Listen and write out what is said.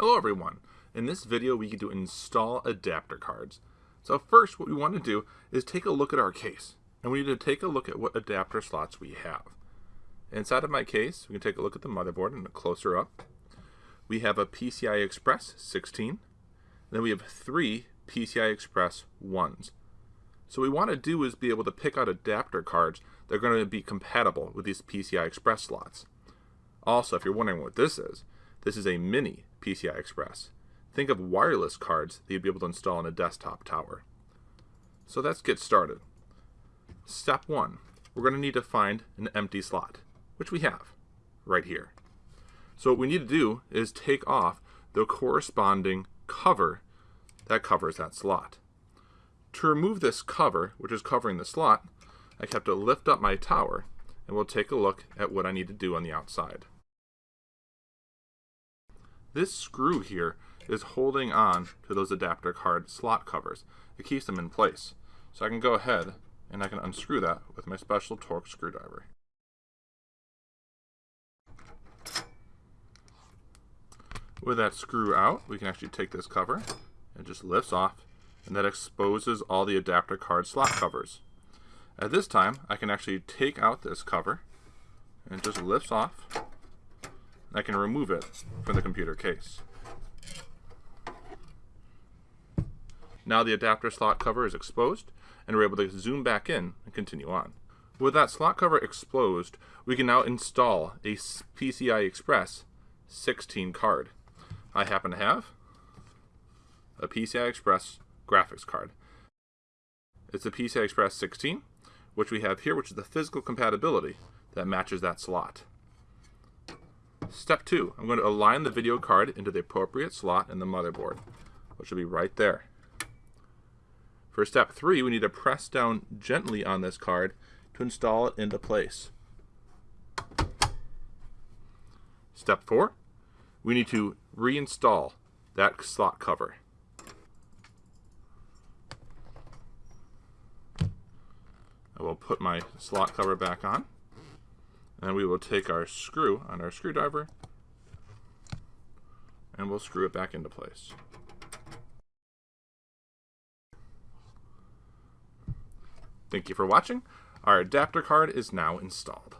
Hello everyone! In this video we get to install adapter cards. So first what we want to do is take a look at our case. And we need to take a look at what adapter slots we have. Inside of my case we can take a look at the motherboard and a closer up. We have a PCI Express 16. Then we have three PCI Express 1s. So what we want to do is be able to pick out adapter cards that are going to be compatible with these PCI Express slots. Also, if you're wondering what this is, this is a mini PCI Express. Think of wireless cards that you'd be able to install in a desktop tower. So let's get started. Step one, we're going to need to find an empty slot, which we have right here. So what we need to do is take off the corresponding cover that covers that slot. To remove this cover, which is covering the slot, I have to lift up my tower and we'll take a look at what I need to do on the outside. This screw here is holding on to those adapter card slot covers. It keeps them in place. So I can go ahead and I can unscrew that with my special Torx screwdriver. With that screw out, we can actually take this cover. It just lifts off and that exposes all the adapter card slot covers. At this time, I can actually take out this cover and it just lifts off I can remove it from the computer case. Now the adapter slot cover is exposed, and we're able to zoom back in and continue on. With that slot cover exposed, we can now install a PCI Express 16 card. I happen to have a PCI Express graphics card. It's a PCI Express 16, which we have here, which is the physical compatibility that matches that slot. Step two, I'm going to align the video card into the appropriate slot in the motherboard, which will be right there. For step three, we need to press down gently on this card to install it into place. Step four, we need to reinstall that slot cover. I will put my slot cover back on. And we will take our screw on our screwdriver and we'll screw it back into place. Thank you for watching. Our adapter card is now installed.